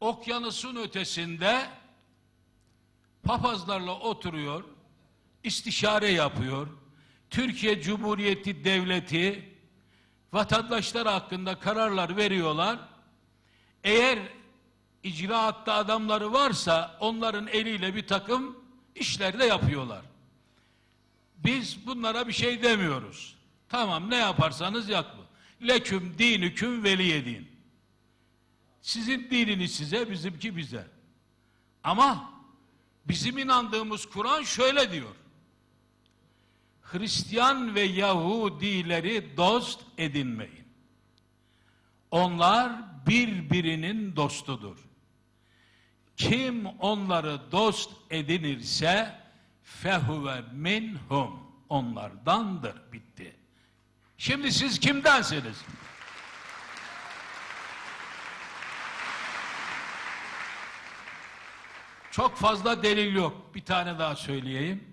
okyanusun ötesinde papazlarla oturuyor, istişare yapıyor. Türkiye Cumhuriyeti Devleti vatandaşlar hakkında kararlar veriyorlar. Eğer icraatta adamları varsa onların eliyle bir takım işler de yapıyorlar. Biz bunlara bir şey demiyoruz. Tamam ne yaparsanız yapın. Leküm dinüküm veliyedin. Sizin dininiz size, bizimki bize. Ama bizim inandığımız Kur'an şöyle diyor. Hristiyan ve Yahudileri dost edinmeyin. Onlar birbirinin dostudur. Kim onları dost edinirse fehuve minhum onlardandır bitti. Şimdi siz kimdensiniz? Çok fazla delil yok. Bir tane daha söyleyeyim.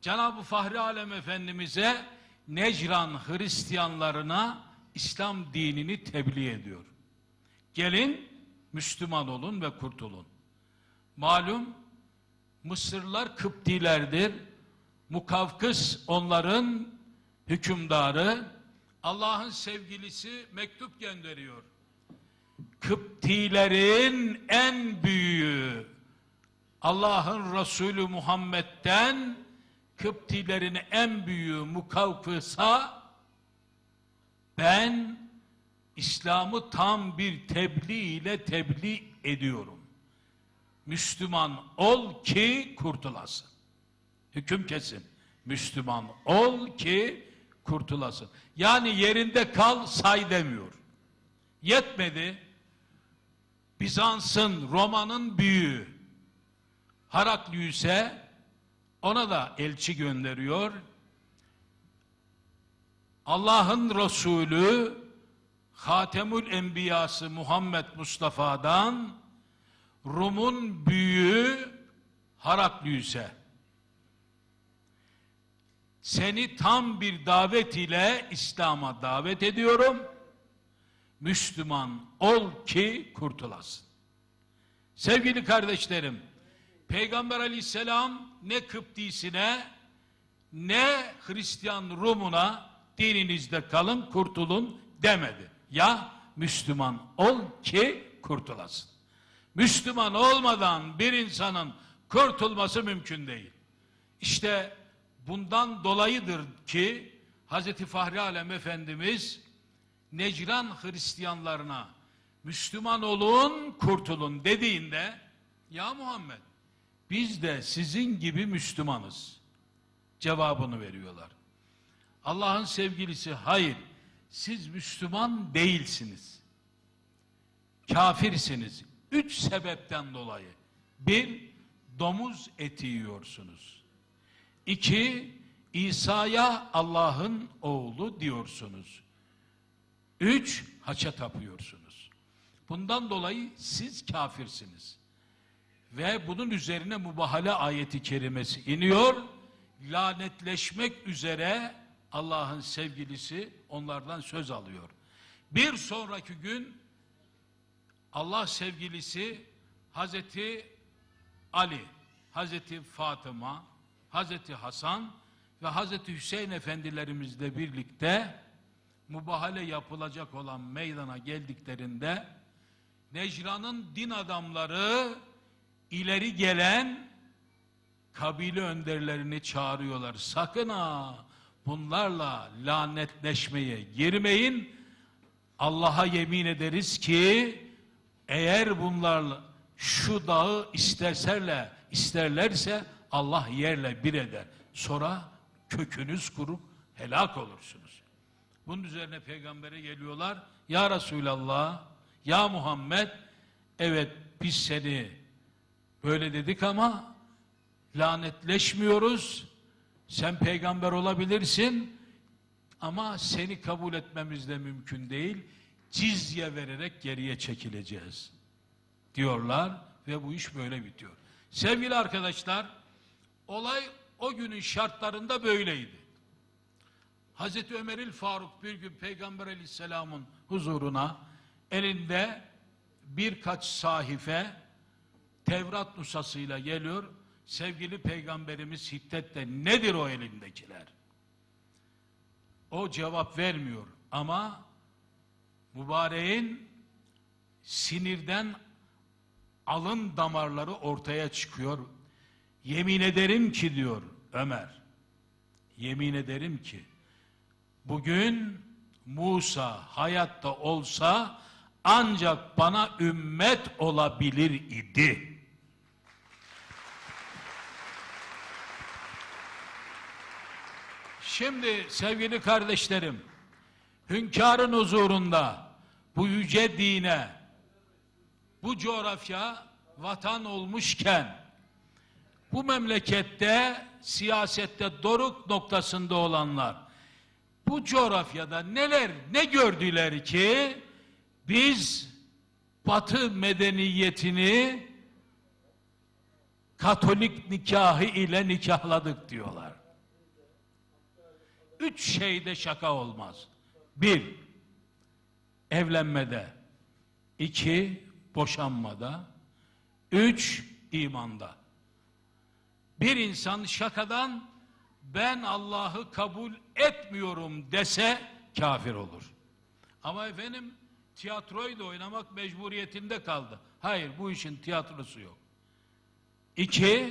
Cenab-ı Fahri Alem Efendimiz'e Necran Hristiyanlarına İslam dinini tebliğ ediyor. Gelin Müslüman olun ve kurtulun. Malum Mısırlılar Kıptilerdir. Mukavkıs onların hükümdarı. Allah'ın sevgilisi mektup gönderiyor. Kıptilerin en büyüğü Allah'ın Resulü Muhammed'den Kıptilerin en büyüğü Mukavkıs'a ben İslam'ı tam bir tebliğ ile tebliğ ediyorum. Müslüman ol ki kurtulasın. Hüküm kesin. Müslüman ol ki kurtulasın. Yani yerinde kal say demiyor. Yetmedi. Bizans'ın, Roma'nın büyüğü Haraklius'e ona da elçi gönderiyor. Allah'ın Resulü Hatemül Enbiyası Muhammed Mustafa'dan Rum'un büyüğü Haraklius'e seni tam bir davet ile İslam'a davet ediyorum. Müslüman ol ki kurtulasın. Sevgili kardeşlerim, Peygamber aleyhisselam ne Kıptisine ne Hristiyan Rumuna dininizde kalın kurtulun demedi. Ya Müslüman ol ki kurtulasın. Müslüman olmadan bir insanın kurtulması mümkün değil. İşte bundan dolayıdır ki Hz. Fahri Alem Efendimiz Necran Hristiyanlarına Müslüman olun kurtulun dediğinde ya Muhammed biz de sizin gibi Müslümanız cevabını veriyorlar. Allah'ın sevgilisi hayır siz Müslüman değilsiniz. Kafirsiniz. Üç sebepten dolayı. Bir, domuz eti yiyorsunuz. İki, İsa'ya Allah'ın oğlu diyorsunuz. Üç, haça tapıyorsunuz. Bundan dolayı siz kafirsiniz. Ve bunun üzerine mübahale ayeti kerimesi iniyor. Lanetleşmek üzere Allah'ın sevgilisi onlardan söz alıyor. Bir sonraki gün Allah sevgilisi Hazreti Ali, Hazreti Fatıma, Hazreti Hasan ve Hazreti Hüseyin efendilerimizle birlikte mübahale yapılacak olan meydana geldiklerinde Necran'ın din adamları ileri gelen kabile önderlerini çağırıyorlar. Sakın ha bunlarla lanetleşmeye girmeyin. Allah'a yemin ederiz ki eğer bunlarla şu dağı isterserle isterlerse Allah yerle bir eder. Sonra kökünüz kurup helak olursunuz. Bunun üzerine peygambere geliyorlar. Ya Resulallah, ya Muhammed, evet biz seni böyle dedik ama lanetleşmiyoruz. Sen peygamber olabilirsin ama seni kabul etmemiz de mümkün değil. Cizye vererek geriye çekileceğiz diyorlar ve bu iş böyle bitiyor. Sevgili arkadaşlar, olay o günün şartlarında böyleydi. Hazreti Ömeril Faruk bir gün Peygamber Aleyhisselam'ın huzuruna elinde birkaç sahife Tevrat nusasıyla geliyor. Sevgili peygamberimiz hiddetle nedir o elindekiler? O cevap vermiyor ama mübareğin sinirden alın damarları ortaya çıkıyor. Yemin ederim ki diyor Ömer. Yemin ederim ki bugün Musa hayatta olsa ancak bana ümmet olabilir idi. Şimdi sevgili kardeşlerim, hünkârın huzurunda bu yüce dine, bu coğrafya vatan olmuşken, bu memlekette siyasette doruk noktasında olanlar, bu coğrafyada neler, ne gördüler ki, biz Batı medeniyetini Katolik nikahı ile nikahladık diyorlar. Üç şeyde şaka olmaz. Bir, evlenmede. iki boşanmada. Üç, imanda. Bir insan şakadan ben Allah'ı kabul etmiyorum dese kafir olur. Ama efendim tiyatroyu da oynamak mecburiyetinde kaldı. Hayır bu işin tiyatrosu yok. İki,